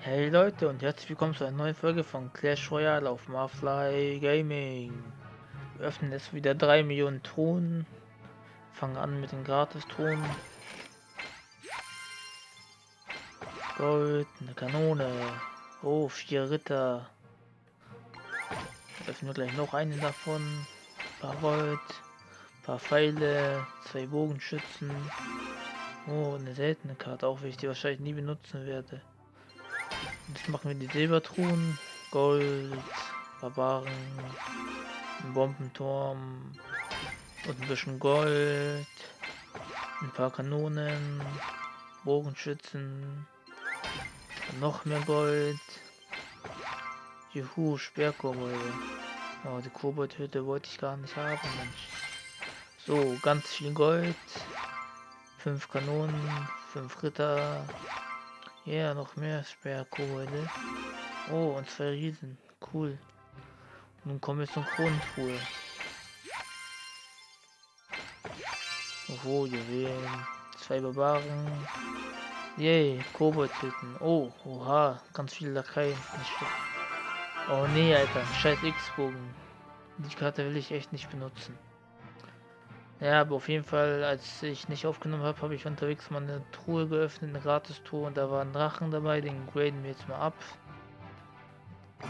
Hey Leute und herzlich willkommen zu einer neuen Folge von Clash Royale auf Marfly Gaming. Wir öffnen jetzt wieder 3 Millionen Truhen. Fangen an mit den Gratis-Truhen. Gold, eine Kanone. Oh, vier Ritter. Öffnen wir gleich noch einen davon. Ein paar Gold, ein paar Pfeile, zwei Bogenschützen. Oh, eine seltene Karte, auch wenn ich die wahrscheinlich nie benutzen werde. Jetzt machen wir die Silbertruhen. Gold, Barbaren, ein Bombenturm und ein bisschen Gold. Ein paar Kanonen, Bogenschützen, noch mehr Gold. Juhu, Sperrkobolde. Oh, die Koboldhütte wollte ich gar nicht haben, Mensch. So, ganz viel Gold. Fünf Kanonen, fünf Ritter, ja, noch mehr Sperrkobolde. Oh, und zwei Riesen. Cool. Nun kommen wir zur Kronentruhe. Oh, Juwelen. Zwei Barbaren. Yay, Koboldhütten. Oh, oha, ganz viele Lakaien. Oh nee, Alter, scheiß X-Bogen. Die Karte will ich echt nicht benutzen. Ja, aber auf jeden Fall, als ich nicht aufgenommen habe, habe ich unterwegs mal eine Truhe geöffnet, eine Gratis-Truhe und da war ein Drachen dabei, den graden wir jetzt mal ab.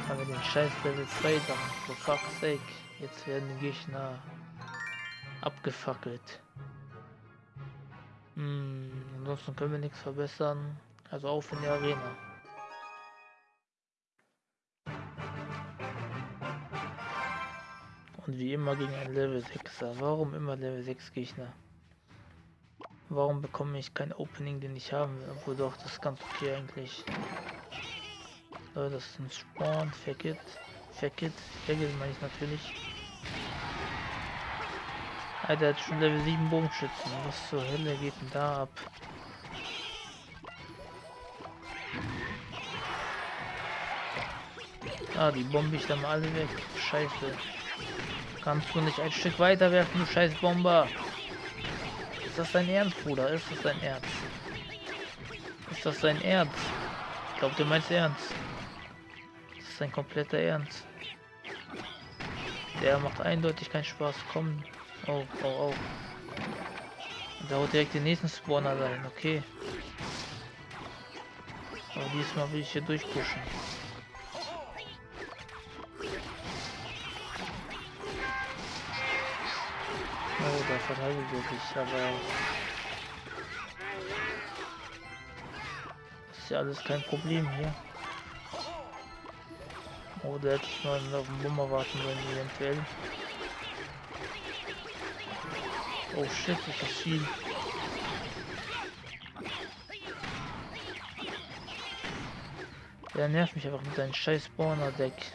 Haben wir den scheiß Level 2 Drachen, for fuck's sake. Jetzt werden die Gegner abgefackelt. Hm, ansonsten können wir nichts verbessern. Also auf in die Arena. Und wie immer gegen ein Level 6er. Warum immer Level 6 Gegner? Warum bekomme ich kein Opening, den ich haben will? Obwohl doch, das ist ganz okay eigentlich. Leute, das ist ein Spawn. It. Fuck it meine ich natürlich. Alter, hat schon Level 7 Bogenschützen. Was zur Hölle geht denn da ab? Ah, die bombe ich dann mal alle weg. Scheiße. Kannst du nicht ein Stück weiter werfen, du scheiß Bomber? Ist das dein Ernst, Bruder? Ist das dein Ernst? Ist das dein Ernst? Ich glaube, du meinst ernst. Das ist dein kompletter Ernst. Der macht eindeutig keinen Spaß. Komm. Oh, oh, oh. Da haut direkt den nächsten Spawner rein. Okay. Aber diesmal will ich hier durchpushen. Oh, da verteidigt er sich, aber... Ist ja alles kein Problem hier. Oh, der hätte ich mal auf den Bummer warten sollen, eventuell. Oh shit, ist das viel. Der nervt mich einfach mit seinem scheiß Spawner-Deck.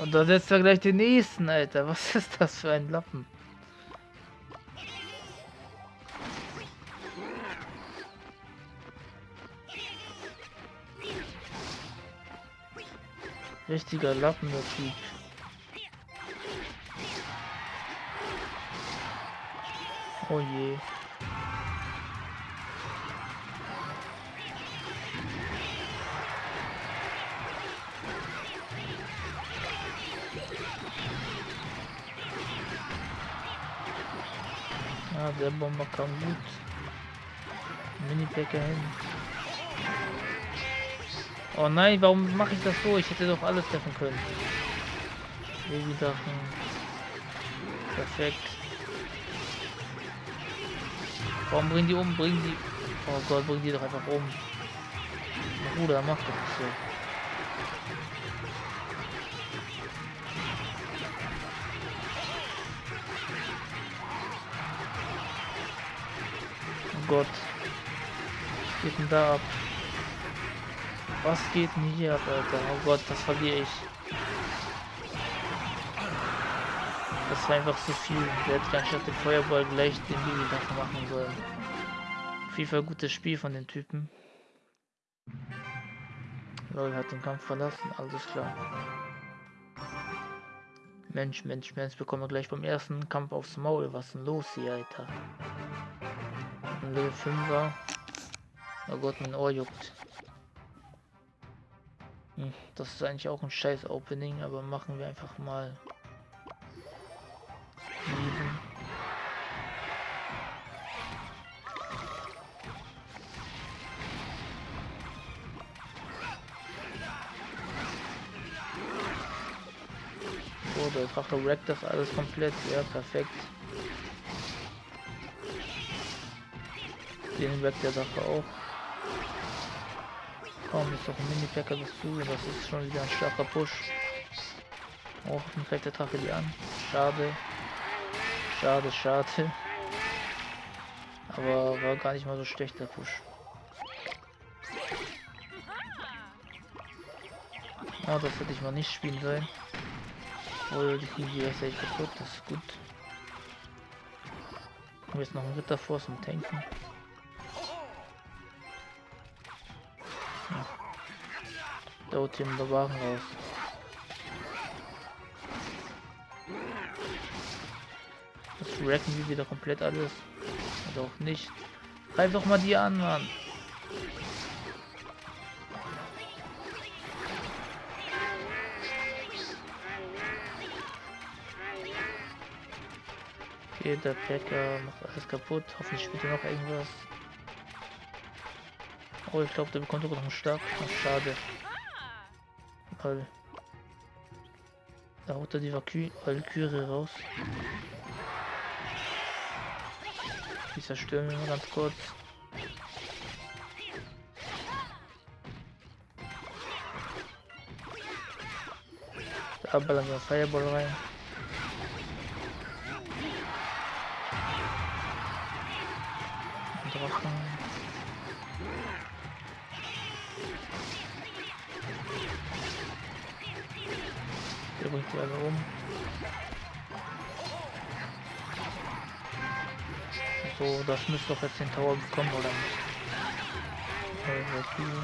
Und da setzt er gleich den nächsten, Alter. Was ist das für ein Lappen? Richtiger Lappen, der Typ. Oh je. Der Bomber kam gut. Mini-Packer hin. Oh nein, warum mache ich das so? Ich hätte doch alles treffen können. Baby-Sachen. Perfekt. Warum bringen die um? Bringen die... Oh Gott, bringen die doch einfach um. Bruder, mach doch nicht so. Gott. Was geht denn da ab? Was geht denn hier ab, Alter? Oh Gott, das verliere ich. Das war einfach zu viel. Der hätte anstatt den Feuerball gleich den Baby machen sollen. Auf jeden Fall gutes Spiel von den Typen. Lol hat den Kampf verlassen, alles klar. Mensch, Mensch, Mensch, bekommen wir gleich beim ersten Kampf aufs Maul. Was ist denn los hier, Alter? Level 5 war. Oh Gott, mein Ohr juckt. Hm, das ist eigentlich auch ein scheiß Opening, aber machen wir einfach mal. So, der Drache wreckt das alles komplett. Ja, perfekt. Den wreckt der Drache auch. Komm, ist doch ein Mini-Packer dazu. Das ist schon wieder ein starker Push. Oh, dann greift der Drache die an. Schade. Schade, schade. Aber war gar nicht mal so schlecht der Push. Oh, das hätte ich mal nicht spielen sollen. Oh, die kriegen die echt kaputt, das ist gut. Und jetzt noch ein Ritter vor zum Tanken. Da holt den Barbaren wrecken wir wieder komplett alles. Oder auch nicht. Greif doch mal die an, Mann. Okay, der Packer macht alles kaputt. Hoffentlich spielt er noch irgendwas. Oh, ich glaube, der bekommt sogar noch einen. Ach, schade. Weil da haut er die Valkyrie raus. Die zerstören wir mal ganz kurz. Da ballern wir Fireball rein. Drachen. Der bringt die alle um. So, das müsste doch jetzt den Tower bekommen, oder nicht? Also,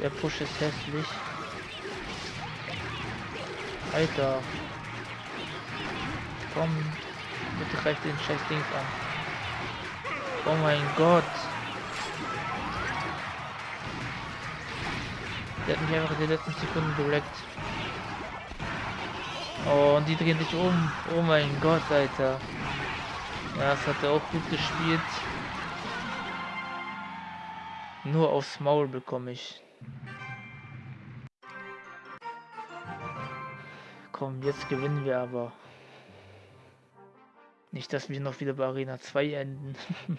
Der Push ist hässlich. Alter. Komm. Bitte greift den scheiß Dings an. Oh mein Gott. Der hat mich einfach in den letzten Sekunden geleckt. Oh, und die drehen sich um. Oh mein Gott, Alter. Ja, das hat er auch gut gespielt. Nur aufs Maul bekomme ich. Komm, jetzt gewinnen wir aber. Nicht, dass wir noch wieder bei Arena 2 enden.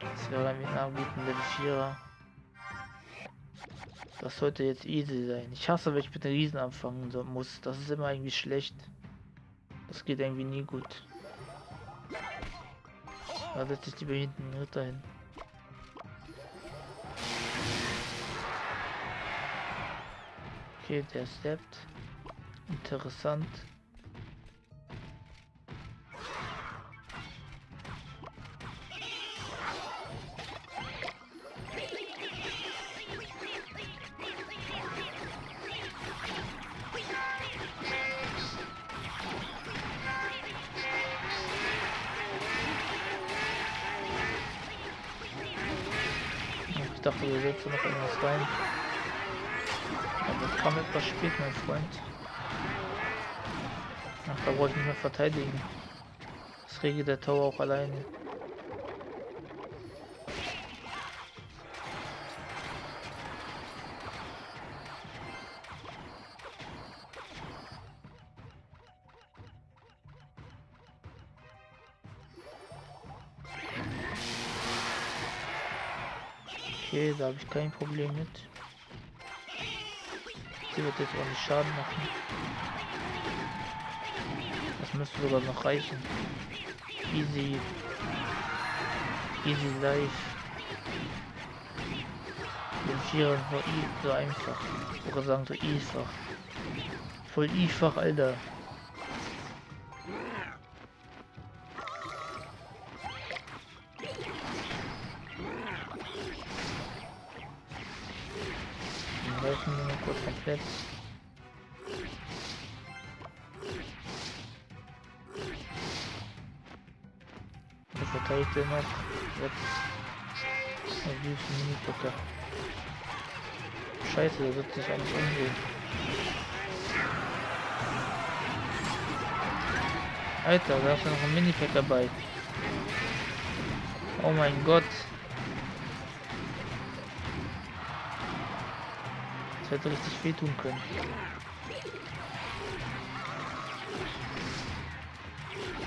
das wäre ein guten Level 4er. Das sollte jetzt easy sein. Ich hasse, wenn ich mit den Riesen anfangen muss. Das ist immer irgendwie schlecht. Das geht irgendwie nie gut. Da setze ich lieber hinten Ritter hin. Okay, der steppt. Interessant. Dachte, wir setzen noch irgendwas rein. Aber kam etwas spät, mein Freund. Ach, da wollte ich mehr verteidigen. Das regelt der Tower auch alleine. Okay, da habe ich kein Problem mit. Die wird jetzt auch nicht Schaden machen. Das müsste sogar noch reichen. Easy. Easy life. Den Vierer war so einfach. Ich sagen so einfach. Voll einfach, Alter. Wir mal kurz komplett. Der verteidigt er noch. Jetzt. Der süße Mini-Pucker. Scheiße, der wird sich alles umdrehen. Alter, da ist noch ein Mini-Pack dabei. Oh mein Gott. Hätte richtig wehtun können.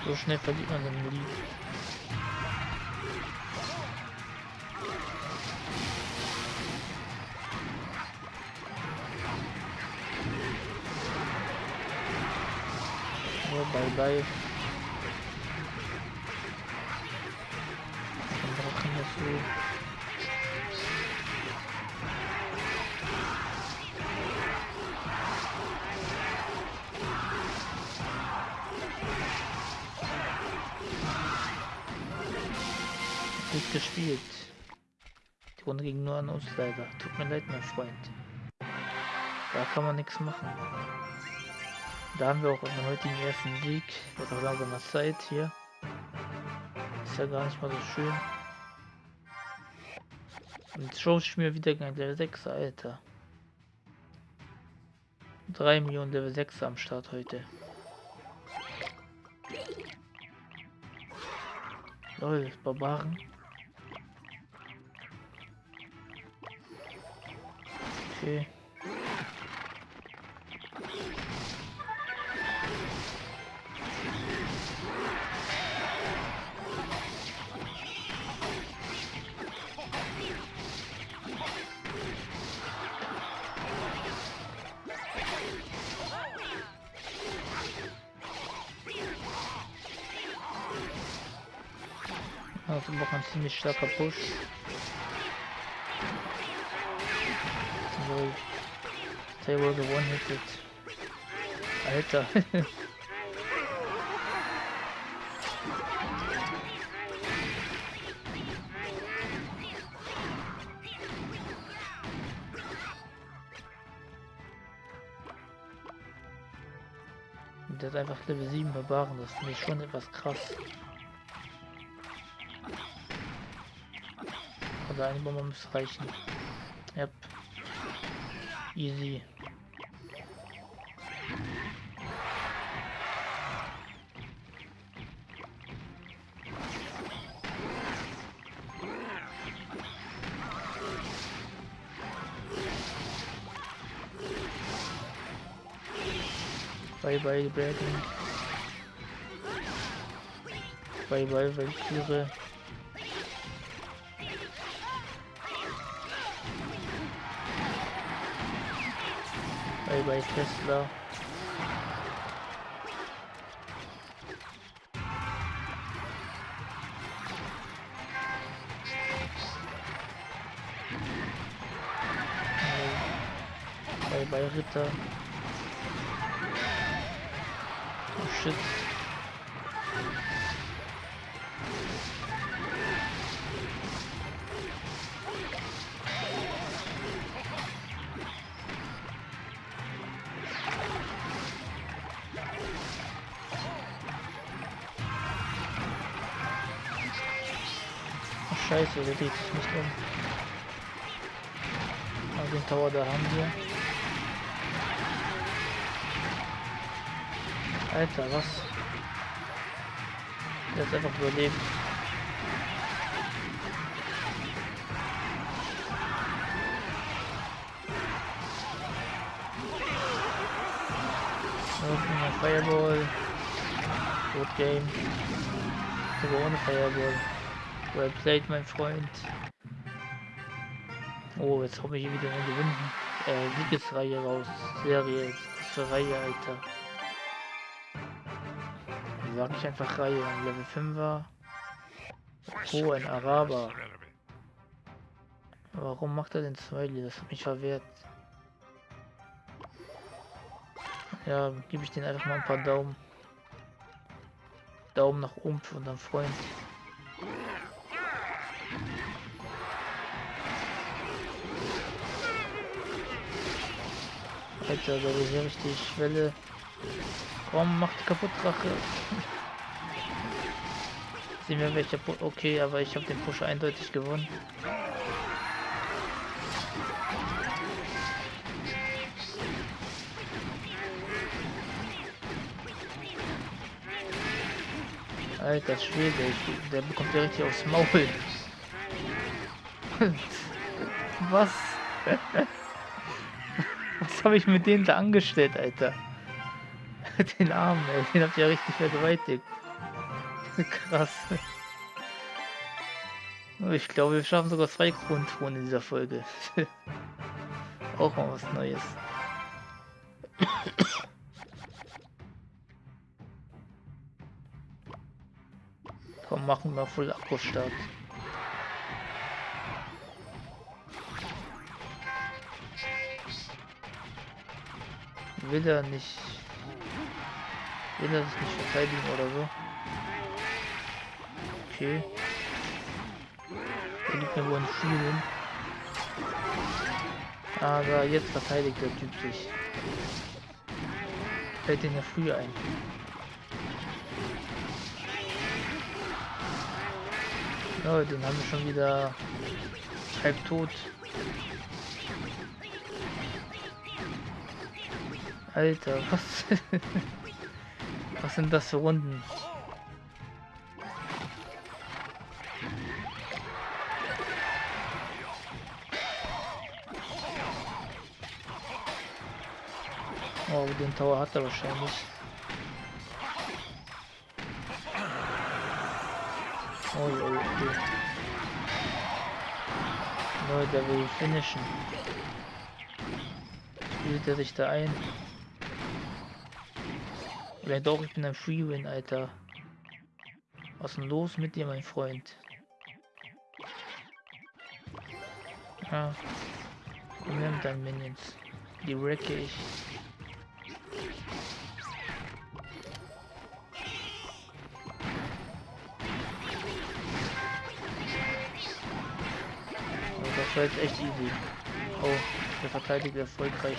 So schnell verliert man den Lied. So, bye bye. Dann brauchen wir so. Gespielt. Die Runde ging nur an uns leider. Tut mir leid, mein Freund. Da kann man nichts machen. Da haben wir auch unseren heutigen ersten Sieg. Wird auch langsam mal Zeit hier. Ist ja gar nicht mal so schön. Und schon spielen wir wieder gegen Level 6, Alter. 3 Millionen Level 6 am Start heute. Lol, Barbaren. Okay. Also noch ein ziemlich starker Push. So, they were the one hit Alter. Der hat einfach Level 7 Barbaren, das finde ich schon etwas krass. Also eine Bombe muss reichen. Yep. Easy. Bye bye Dragon. Bye bye Valkyrie. Bye bye Tesla. Bye bye Ritter. Shit. Scheiße, der sich nicht um. Aber den Tower da haben wir. Alter, was? Der ist einfach überlebt. My Fireball. Good game. Sogar ohne Fireball. Well played, mein Freund. Oh, jetzt habe ich hier wieder eine Gewinn äh, Siegesreihe raus. Serie. Reihe, Alter. Sag ich einfach Reihe. Level 5er. Oh, ein Araber. Warum macht er den Smiley? Das hat mich verwehrt. Ja, gebe ich den einfach mal ein paar Daumen. Daumen nach oben für unseren Freund. Alter, da will hier richtig Welle. Komm, macht kaputt, Drache. Sehen wir welcher Pu Okay, aber ich habe den Push eindeutig gewonnen. Alter Schwede, der bekommt ja richtig aufs Maul. Was? Was habe ich mit denen da angestellt, Alter? Den Arm, ey, den habt ihr ja richtig vergewaltigt. Krass. Ich glaube, wir schaffen sogar zwei Grundtruhen in dieser Folge. Auch mal was Neues. Komm, machen wir voll Akku-Start. Will er nicht... Er sich nicht verteidigen oder so? Okay. Er liegt mir wohl ein Schielen. Aber jetzt verteidigt der Typ sich. Fällt den ja früher ein. Ja, den haben wir schon wieder halb tot. Alter, was? Was sind das für Runden? Oh, den Tower hat er wahrscheinlich. Oh, oh, okay. Leute, der will finishen. Spielt er sich da ein? Oder doch, ich bin ein Freewin, Alter. Was ist denn los mit dir, mein Freund? Ja. Komm her mit deinen Minions. Die wrecke ich. war jetzt echt easy. Oh, der verteidigt erfolgreich.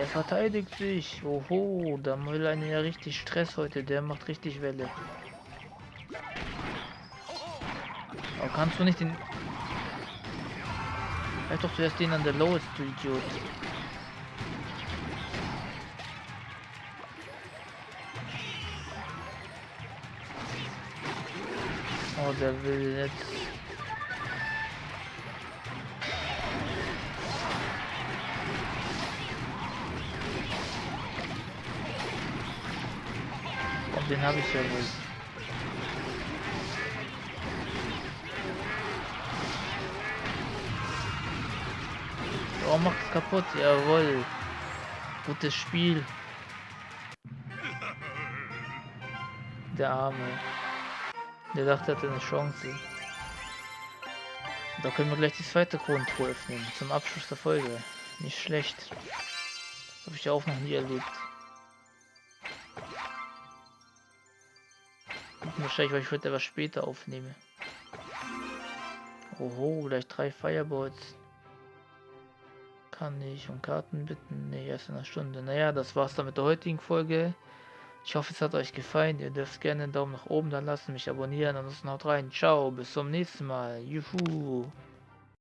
Der verteidigt sich. Oho, da will einer ja richtig Stress heute. Der macht richtig Welle. Aber kannst du nicht den... Halt doch zuerst den an der Lowest, du Idiot. Oh, der will jetzt habe ich ja wohl. Oh, macht's kaputt, jawohl. Gutes Spiel. Der Arme. Der dachte, er hatte eine Chance. Da können wir gleich die zweite Kronentruhe öffnen. Zum Abschluss der Folge. Nicht schlecht. Das habe ich ja auch noch nie erlebt. Wahrscheinlich, weil ich heute etwas später aufnehme. Oho, gleich drei Fireballs. Kann ich um Karten bitten? Ne, erst in einer Stunde. Naja, das war's dann mit der heutigen Folge. Ich hoffe, es hat euch gefallen. Ihr dürft gerne einen Daumen nach oben da lassen, mich abonnieren. Ansonsten haut rein. Ciao, bis zum nächsten Mal. Juhu.